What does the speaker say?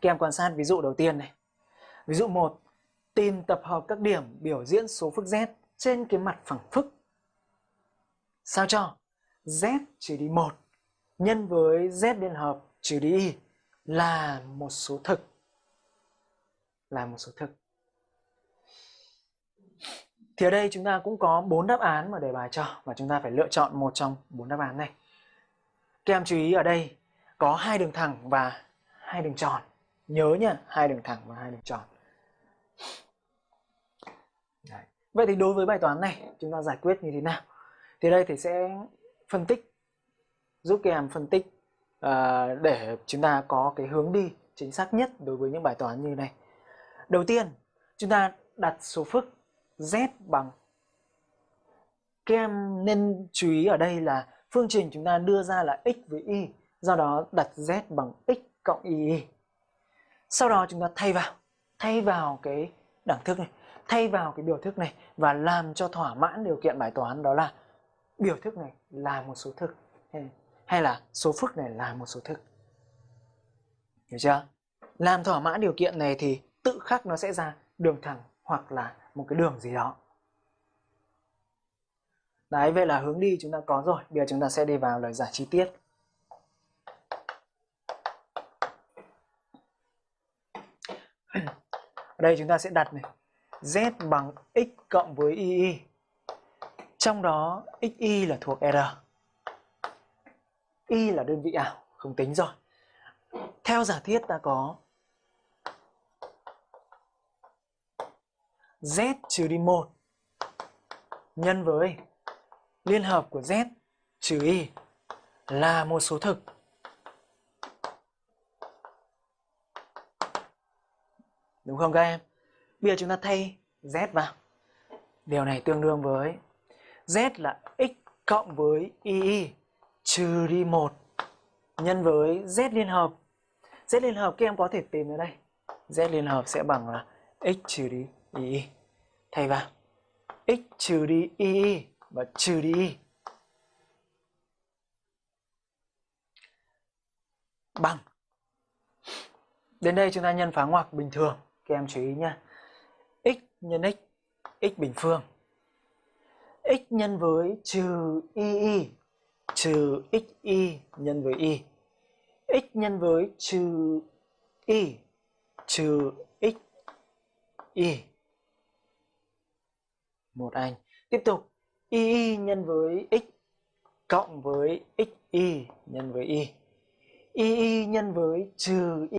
Các em quan sát ví dụ đầu tiên này. Ví dụ 1. Tìm tập hợp các điểm biểu diễn số phức z trên cái mặt phẳng phức. Sao cho z trừ đi 1 nhân với z liên hợp trừ đi y là một số thực. Là một số thực. Thì ở đây chúng ta cũng có bốn đáp án mà đề bài cho và chúng ta phải lựa chọn một trong bốn đáp án này. Các em chú ý ở đây có hai đường thẳng và hai đường tròn. Nhớ nha hai đường thẳng và hai đường tròn. Đấy. Vậy thì đối với bài toán này chúng ta giải quyết như thế nào? Thì đây thì sẽ phân tích giúp các em phân tích uh, để chúng ta có cái hướng đi chính xác nhất đối với những bài toán như này. Đầu tiên, chúng ta đặt số phức z bằng các em nên chú ý ở đây là phương trình chúng ta đưa ra là x với y, do đó đặt z bằng x cộng y. Sau đó chúng ta thay vào, thay vào cái đẳng thức này, thay vào cái biểu thức này và làm cho thỏa mãn điều kiện bài toán đó là biểu thức này là một số thực hay là số phức này là một số thực. Hiểu chưa? Làm thỏa mãn điều kiện này thì tự khắc nó sẽ ra đường thẳng hoặc là một cái đường gì đó. Đấy, vậy là hướng đi chúng ta có rồi. Bây giờ chúng ta sẽ đi vào lời giải chi tiết. Ở đây chúng ta sẽ đặt này z bằng x cộng với y. Trong đó xy là thuộc r. Y là đơn vị ảo, không tính rồi. Theo giả thiết ta có z trừ đi 1 nhân với liên hợp của z trừ y là một số thực. Đúng không các em? Bây giờ chúng ta thay z vào. Điều này tương đương với z là x cộng với y trừ đi 1 nhân với z liên hợp. Z liên hợp, các em có thể tìm ở đây. Z liên hợp sẽ bằng là x trừ đi y. Thay vào x trừ đi y và trừ đi y. Bằng. Đến đây chúng ta nhân phá ngoặc bình thường. Các em chú ý nha. x nhân x, x bình phương. x nhân với trừ y y trừ xy nhân với y. x nhân với trừ y trừ x y. Một anh. Tiếp tục y y nhân với x cộng với xy nhân với y. y nhân với trừ y